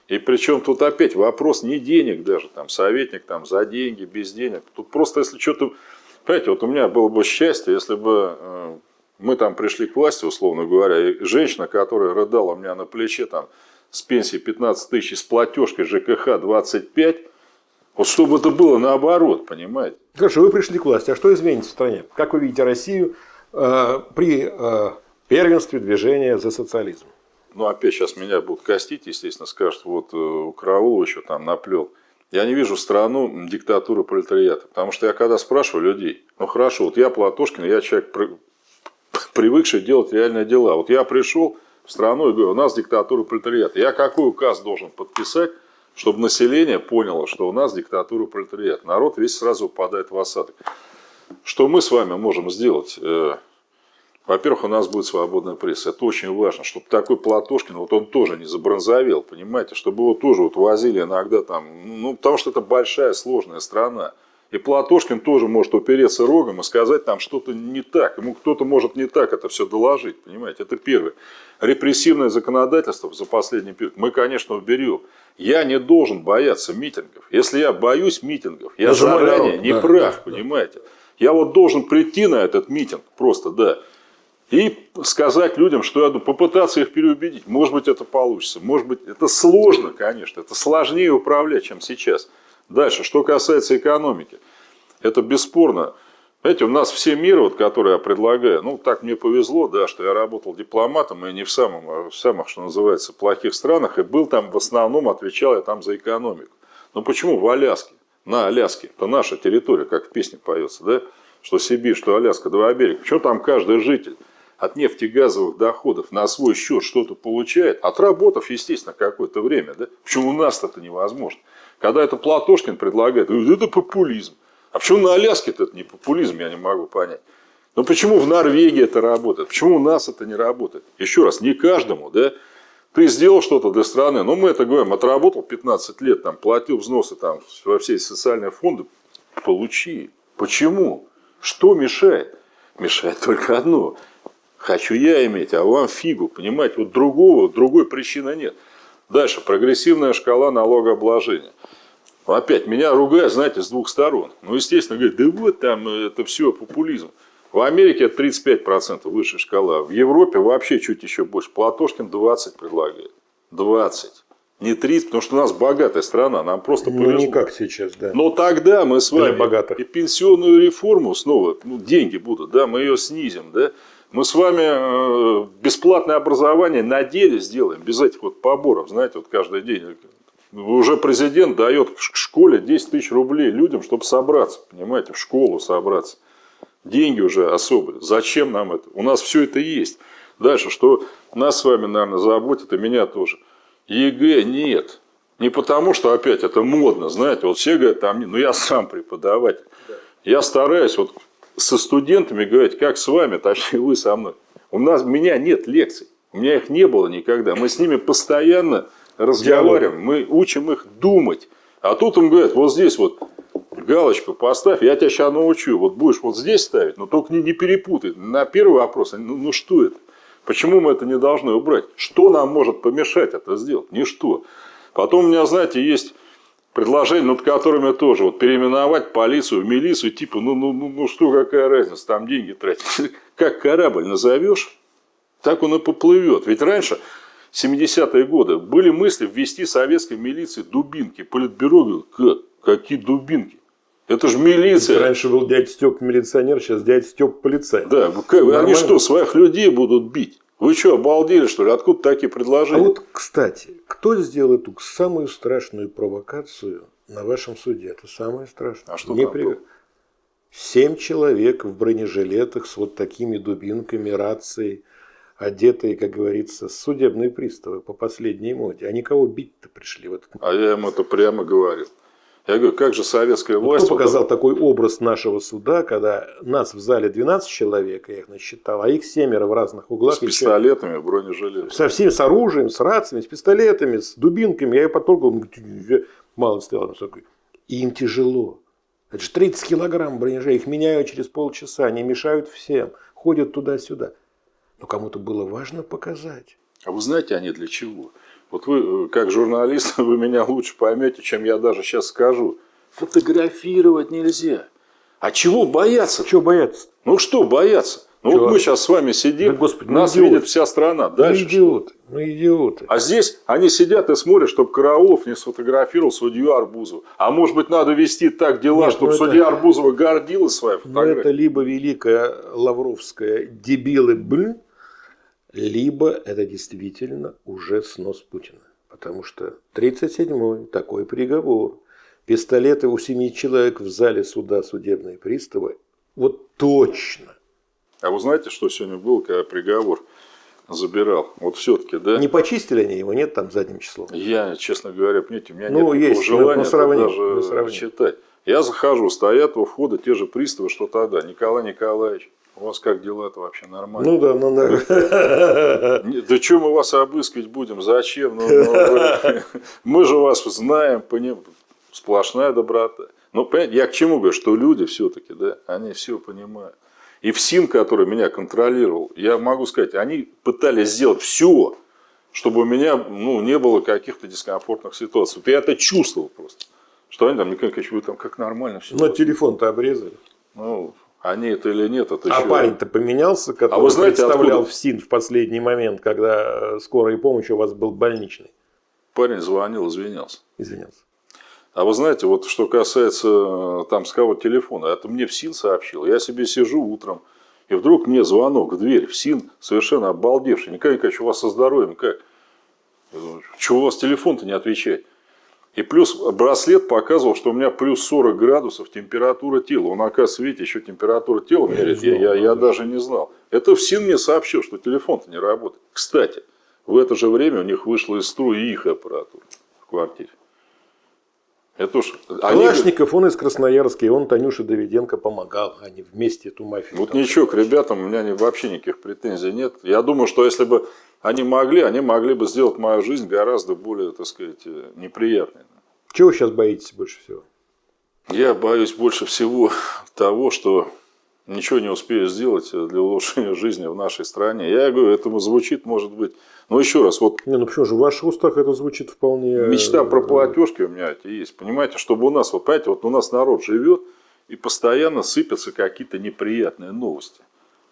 И причем тут опять вопрос не денег даже, там, советник там, за деньги, без денег. Тут просто если что-то... Понимаете, вот у меня было бы счастье, если бы э, мы там пришли к власти, условно говоря, и женщина, которая рыдала у меня на плече там, с пенсии 15 тысяч, с платежкой ЖКХ 25, вот чтобы это было наоборот, понимаете? Хорошо, вы пришли к власти, а что изменится в стране? Как вы видите Россию э, при э, первенстве движения за социализм? ну, опять сейчас меня будут костить, естественно, скажут, вот у э, Караулова еще там наплел. Я не вижу страну диктатуры пролетариата. Потому что я когда спрашиваю людей, ну хорошо, вот я Платошкин, я человек, привыкший делать реальные дела. Вот я пришел в страну и говорю, у нас диктатура пролетариата. Я какой указ должен подписать, чтобы население поняло, что у нас диктатура пролетариата? Народ весь сразу упадает в осадок. Что мы с вами можем сделать? Э, во-первых, у нас будет свободная пресса. Это очень важно, чтобы такой Платошкин, вот он тоже не забронзовел, понимаете, чтобы его тоже вот возили иногда там, ну, потому что это большая, сложная страна. И Платошкин тоже может упереться рогом и сказать там что-то не так. Ему кто-то может не так это все доложить, понимаете. Это первое. Репрессивное законодательство за последний период мы, конечно, уберем. Я не должен бояться митингов. Если я боюсь митингов, я заранее не да, прав, да, понимаете. Да. Я вот должен прийти на этот митинг просто, да и сказать людям, что я попытаться их переубедить. Может быть, это получится. Может быть, это сложно, конечно. Это сложнее управлять, чем сейчас. Дальше, что касается экономики. Это бесспорно. Знаете, у нас все миры, вот, которые я предлагаю, ну, так мне повезло, да, что я работал дипломатом, и не в, самом, а в самых, что называется, плохих странах, и был там в основном, отвечал я там за экономику. Но почему в Аляске? На Аляске, это наша территория, как в песне поется, да, что Сибирь, что Аляска, два берега. Почему там каждый житель от нефтегазовых доходов на свой счет что-то получает, отработав, естественно, какое-то время. Да? Почему у нас это невозможно? Когда это Платошкин предлагает, это популизм. А почему на Аляске это не популизм, я не могу понять. Но почему в Норвегии это работает? Почему у нас это не работает? Еще раз, не каждому, да? Ты сделал что-то для страны, но мы это говорим, отработал 15 лет, там, платил взносы там, во все социальные фонды, получи. Почему? Что мешает? Мешает только одно. Хочу я иметь, а вам фигу. Понимаете, вот другого, другой причины нет. Дальше, прогрессивная шкала налогообложения. Опять, меня ругают, знаете, с двух сторон. Ну, естественно, говорят, да вот там это все популизм. В Америке это 35% высшая шкала. В Европе вообще чуть еще больше. Платошкин 20 предлагает. 20. Не 30, потому что у нас богатая страна, нам просто повезло. Ну, не как сейчас, да. Но тогда мы с вами и пенсионную реформу снова, ну, деньги будут, да, мы ее снизим, да, мы с вами э, бесплатное образование на деле сделаем, без этих вот поборов, знаете, вот каждый день. Уже президент дает к школе 10 тысяч рублей людям, чтобы собраться, понимаете, в школу собраться. Деньги уже особые. Зачем нам это? У нас все это есть. Дальше, что нас с вами, наверное, заботит, и меня тоже. ЕГЭ нет. Не потому, что опять это модно, знаете, вот все говорят, там, ну я сам преподаватель. Я стараюсь, вот со студентами говорить, как с вами, точнее вы со мной. У нас, у меня нет лекций, у меня их не было никогда. Мы с ними постоянно разговариваем, мы учим их думать. А тут им говорят, вот здесь вот галочку поставь, я тебя сейчас научу. Вот будешь вот здесь ставить, но только не, не перепутай. На первый вопрос, ну, ну что это? Почему мы это не должны убрать? Что нам может помешать это сделать? Ничто. Потом у меня, знаете, есть предложения, над которыми тоже вот переименовать полицию в милицию, типа, ну, ну, ну, ну что, какая разница, там деньги тратить. Как корабль назовешь, так он и поплывет. Ведь раньше, 70-е годы, были мысли ввести советской милиции дубинки. Политбюро как? Какие дубинки? Это же милиция. Раньше был дядя Степ милиционер, сейчас дядя Степ полицай. Да, как, они что, своих людей будут бить? Вы что, обалдели, что ли? Откуда такие предложения? А вот, кстати, кто сделал эту самую страшную провокацию на вашем суде? Это самое страшное. А что Не при... Семь человек в бронежилетах с вот такими дубинками, рацией, одетые, как говорится, судебные приставы по последней моде. Они кого бить-то пришли? Вот. А я им это прямо говорил. Я говорю, как же советская власть... Кто показал вот... такой образ нашего суда, когда нас в зале 12 человек, я их насчитал, а их семеро в разных углах. С пистолетами, еще... бронежилетами. Со всеми, с оружием, с рациями, с пистолетами, с дубинками. Я ее потрогал, мало стоял. И им тяжело. Это же 30 килограмм бронежей, их меняют через полчаса, они мешают всем, ходят туда-сюда. Но кому-то было важно показать. А вы знаете, они для чего? Вот вы, э, как журналист, вы меня лучше поймете, чем я даже сейчас скажу. Фотографировать нельзя. А чего бояться? Чего бояться? Ну что бояться? Ну Чего? вот мы сейчас с вами сидим, да, Господи, нас идиот. видит вся страна. Дальше ну идиоты, что? ну идиоты. А здесь они сидят и смотрят, чтобы Караулов не сфотографировал судью Арбузова. А может быть надо вести так дела, Нет, чтобы ну судья это... Арбузова гордилась своей фотографией? Ну это либо великая лавровская дебилы, блин, либо это действительно уже снос Путина. Потому что 37-й такой приговор. Пистолеты у семи человек в зале суда судебные приставы. Вот точно. А вы знаете, что сегодня был, когда приговор забирал? Вот все-таки, да? Не почистили они его, нет там задним числом? Я, честно говоря, понимаете, у меня ну, нет есть, желания даже читать. Я захожу, стоят у входа те же приставы, что тогда. Николай Николаевич, у вас как дела-то вообще нормально? Ну да, ну да. Да что мы вас обыскивать будем? Зачем? Ну, ну, мы же вас знаем, понимаем. Сплошная доброта. Ну, понимаете, я к чему говорю, что люди все-таки, да, они все понимают. И ФСИН, который меня контролировал, я могу сказать, они пытались сделать все, чтобы у меня ну, не было каких-то дискомфортных ситуаций. я это чувствовал просто. Что они там, Николай Николаевич, вы там как нормально все. Но телефон-то обрезали. Ну, они это или нет, это А еще... парень-то поменялся, который а вы знаете, представлял откуда... ФСИН в последний момент, когда э, скорая помощь у вас был больничный? Парень звонил, извинялся. Извинялся. А вы знаете, вот что касается э, там с кого телефона, это мне ФСИН сообщил. Я себе сижу утром, и вдруг мне звонок в дверь. ФСИН совершенно обалдевший. Николай Николаевич, у вас со здоровьем как? Чего у вас телефон-то не отвечает? И плюс браслет показывал, что у меня плюс 40 градусов температура тела. Он, оказывается, видите, еще температура тела меряет. Я, я, я даже не знал. Это ФСИН мне сообщил, что телефон-то не работает. Кстати, в это же время у них вышла из строя их аппаратура в квартире. Это уж... Калашников, они... он из Красноярска, и он Танюше Давиденко помогал. Они вместе эту мафию. Вот ничего, к ребятам у меня вообще никаких претензий нет. Я думаю, что если бы они могли, они могли бы сделать мою жизнь гораздо более, так сказать, неприятной. Чего вы сейчас боитесь больше всего? Я боюсь больше всего того, что ничего не успею сделать для улучшения жизни в нашей стране. Я говорю, этому звучит, может быть. Но еще раз, вот. Не, ну почему же, в ваших устах это звучит вполне. Мечта про платежки у меня это есть. Понимаете, чтобы у нас, вот понимаете, вот у нас народ живет и постоянно сыпятся какие-то неприятные новости.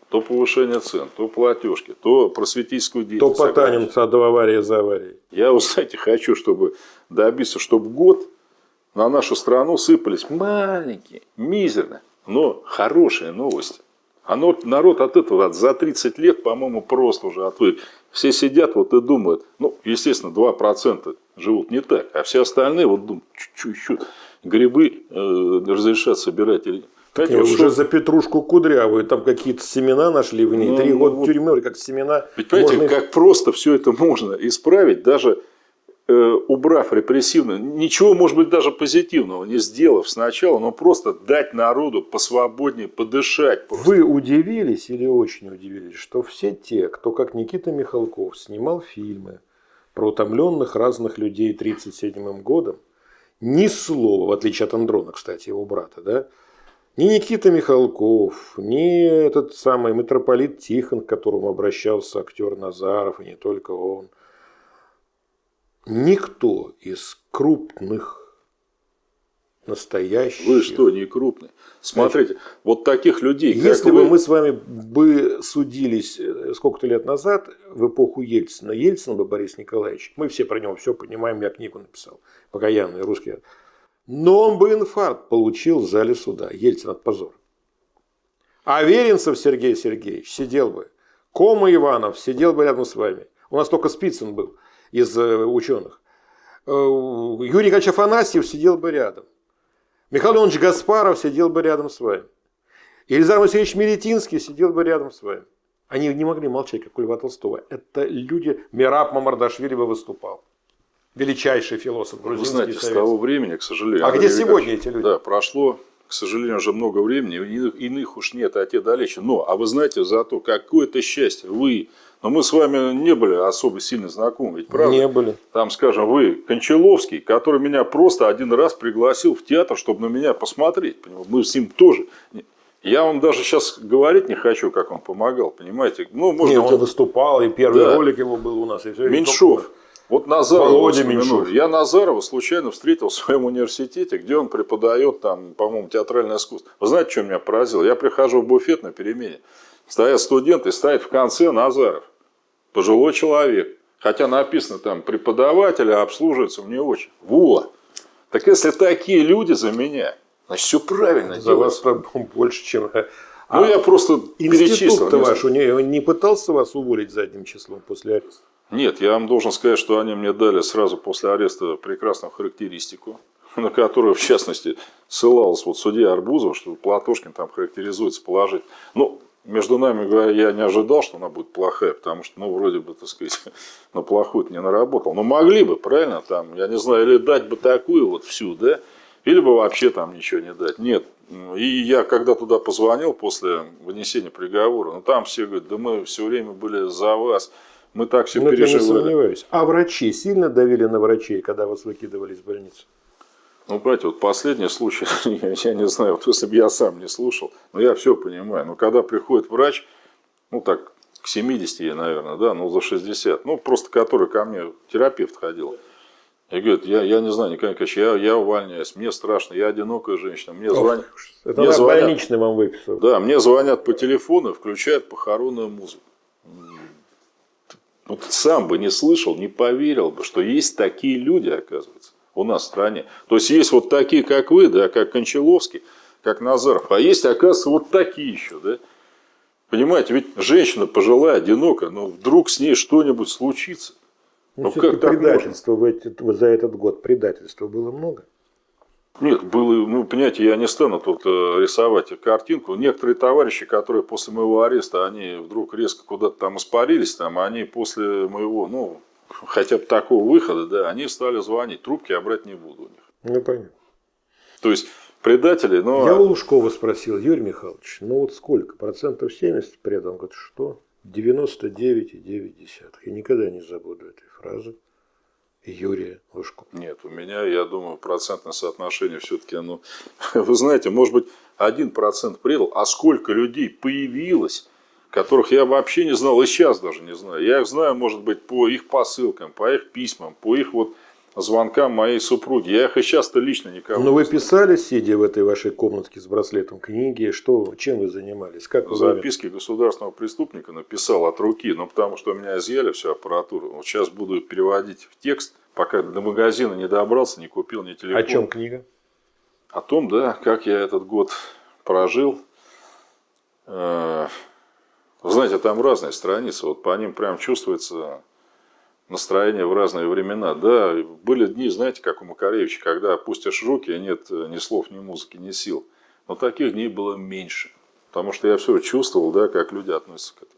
То повышение цен, то платежки, то просветительскую деятельность. То потанемся от аварии за аварией. Я, вы знаете, хочу, чтобы добиться, чтобы год на нашу страну сыпались маленькие, мизерные, но хорошие новости. А народ от этого за 30 лет, по-моему, просто уже отвык. Все сидят вот и думают, ну, естественно, 2% живут не так, а все остальные вот думают, чуть-чуть грибы э, разрешат собирать или Знаете, вот уже за петрушку кудрявую, там какие-то семена нашли в ней, ну, три года вот... тюрьмы, как семена. Ведь понимаете, можно... как просто все это можно исправить, даже э, убрав репрессивно, ничего, может быть, даже позитивного не сделав сначала, но просто дать народу посвободнее подышать. Просто. Вы удивились или очень удивились, что все те, кто, как Никита Михалков, снимал фильмы про утомленных разных людей 1937 годом, ни слова, в отличие от Андрона, кстати, его брата, да, ни Никита Михалков, ни этот самый митрополит Тихон, к которому обращался актер Назаров, и не только он, никто из крупных настоящих. Вы что, не крупный? Смотрите, Значит, вот таких людей, Если бы вы... мы с вами бы судились э, сколько-то лет назад, в эпоху Ельцина, Ельцин бы Борис Николаевич, мы все про него все понимаем, я книгу написал, покаянный русский но он бы инфаркт получил в зале суда. Ельцин от позора. А Веренцев Сергей Сергеевич сидел бы. Кома Иванов сидел бы рядом с вами. У нас только Спицын был из э, ученых. Э, Юрий Николаевич Афанасьев сидел бы рядом. Михаил Леонович Гаспаров сидел бы рядом с вами. Елизар Васильевич Мелетинский сидел бы рядом с вами. Они не могли молчать, как у Льва Толстого. Это люди, Мираб Мамардашвили бы выступал величайший философ грузинский. Вы знаете, с того времени, к сожалению. А где сегодня эти люди? Да, прошло, к сожалению, уже много времени, иных, иных уж нет, а те далече. Но, а вы знаете, зато какое-то счастье, вы, но мы с вами не были особо сильно знакомы, ведь правда? Не были. Там, скажем, вы, Кончаловский, который меня просто один раз пригласил в театр, чтобы на меня посмотреть. Мы с ним тоже. Я вам даже сейчас говорить не хочу, как он помогал, понимаете? Ну, может, Нет, он, выступал, и первый да. ролик его был у нас. И все, Меньшов. Вот Назарова, я Назарова случайно встретил в своем университете, где он преподает там, по-моему, театральное искусство. Вы знаете, что меня поразило? Я прихожу в буфет на перемене, стоят студенты, стоит в конце Назаров, пожилой человек. Хотя написано там преподаватель, а обслуживается мне очень. Вот. Так если такие люди за меня, значит, все правильно За делается. вас больше, чем... Ну, а я просто Институт-то ваш, он не пытался вас уволить задним числом после ареста? Нет, я вам должен сказать, что они мне дали сразу после ареста прекрасную характеристику, на которую, в частности, ссылался вот судья Арбузов, что Платошкин там характеризуется положить. Ну, между нами говоря, я не ожидал, что она будет плохая, потому что, ну, вроде бы, так сказать, на плохую не наработал. Но могли бы, правильно, там, я не знаю, или дать бы такую вот всю, да, или бы вообще там ничего не дать. Нет. И я когда туда позвонил после вынесения приговора, ну, там все говорят, да мы все время были за вас. Мы так все Но переживали. Я не сомневаюсь. А врачи сильно давили на врачей, когда вас выкидывали из больницы? Ну, братья, вот последний случай, я, я не знаю, вот если бы я сам не слушал, но я все понимаю. Но когда приходит врач, ну так, к 70, наверное, да, ну за 60, ну просто который ко мне терапевт ходил. И говорит, я, я не знаю, Николай Николаевич, я, я увольняюсь, мне страшно, я одинокая женщина, мне звонят. Это мне звонят, больничный вам выписал. Да, мне звонят по телефону, включают похоронную музыку. Вот сам бы не слышал, не поверил бы, что есть такие люди, оказывается, у нас в стране. То есть есть вот такие, как вы, да, как Кончаловский, как Назаров, а есть, оказывается, вот такие еще, да. Понимаете, ведь женщина пожилая, одинокая, но вдруг с ней что-нибудь случится. Ну, ну как предательство в эти, за этот год, предательства было много. Нет, было, ну, понимаете, я не стану тут э, рисовать картинку. Некоторые товарищи, которые после моего ареста, они вдруг резко куда-то там испарились, там, они после моего, ну, хотя бы такого выхода, да, они стали звонить. Трубки я брать не буду у них. Ну, понятно. То есть, предатели, но... Я у Лужкова спросил, Юрий Михайлович, ну вот сколько? Процентов 70 предал? Он говорит, что? 99,9. Я никогда не забуду этой фразы. Юрия Лужко? Нет, у меня, я думаю, процентное соотношение все-таки, оно, вы знаете, может быть, один процент предал, а сколько людей появилось, которых я вообще не знал, и сейчас даже не знаю. Я их знаю, может быть, по их посылкам, по их письмам, по их вот звонкам моей супруги. Я их и часто лично никого Но вы писали, сидя в этой вашей комнатке с браслетом книги, что, чем вы занимались? Как вы Записки заняли? государственного преступника написал от руки, но потому что у меня изъяли всю аппаратуру. Вот сейчас буду переводить в текст, пока до магазина не добрался, не купил ни телефон. О чем книга? О том, да, как я этот год прожил. Э, вы знаете, там разные страницы, вот по ним прям чувствуется настроение в разные времена. Да, были дни, знаете, как у Макаревича, когда опустишь руки, и нет ни слов, ни музыки, ни сил. Но таких дней было меньше. Потому что я все чувствовал, да, как люди относятся к этому.